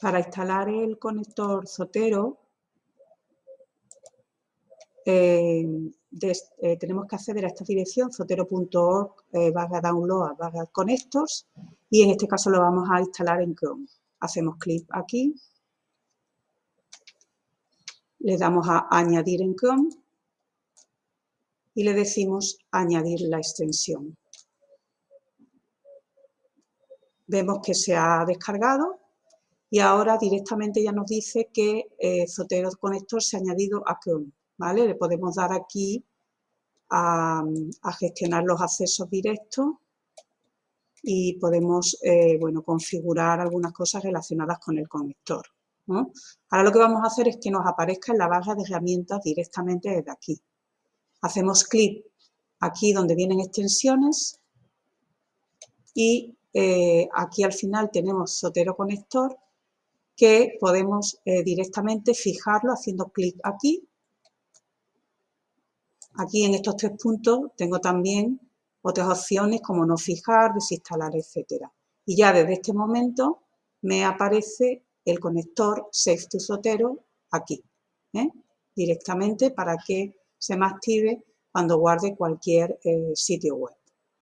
Para instalar el conector Zotero, eh, eh, tenemos que acceder a esta dirección, zotero.org eh, y en este caso lo vamos a instalar en Chrome. Hacemos clic aquí, le damos a añadir en Chrome y le decimos añadir la extensión. Vemos que se ha descargado y ahora directamente ya nos dice que eh, Zotero Connector se ha añadido a Chrome. ¿vale? Le podemos dar aquí a, gestionar los accesos directos y podemos eh, bueno, configurar algunas cosas relacionadas con el conector. Ahora lo que vamos a hacer es que nos aparezca en la barra de herramientas directamente desde aquí. Hacemos clic aquí donde vienen extensiones y eh, aquí al final tenemos Sotero Conector que podemos eh, directamente fijarlo haciendo clic aquí. Aquí en estos tres puntos tengo también otras opciones como no fijar, desinstalar, etcétera. Y ya desde este momento me aparece el conector Safe to Sotero aquí, ¿eh? directamente para que se me active cuando guarde cualquier eh, sitio web.